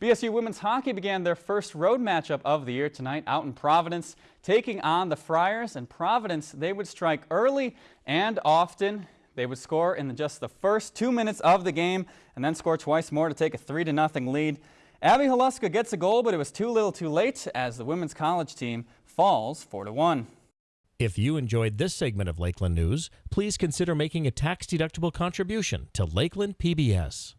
BSU women's hockey began their first road matchup of the year tonight out in Providence, taking on the Friars. And Providence, they would strike early and often. They would score in just the first two minutes of the game and then score twice more to take a 3 to nothing lead. Abby Haluska gets a goal, but it was too little too late as the women's college team falls 4 to 1. If you enjoyed this segment of Lakeland News, please consider making a tax-deductible contribution to Lakeland PBS.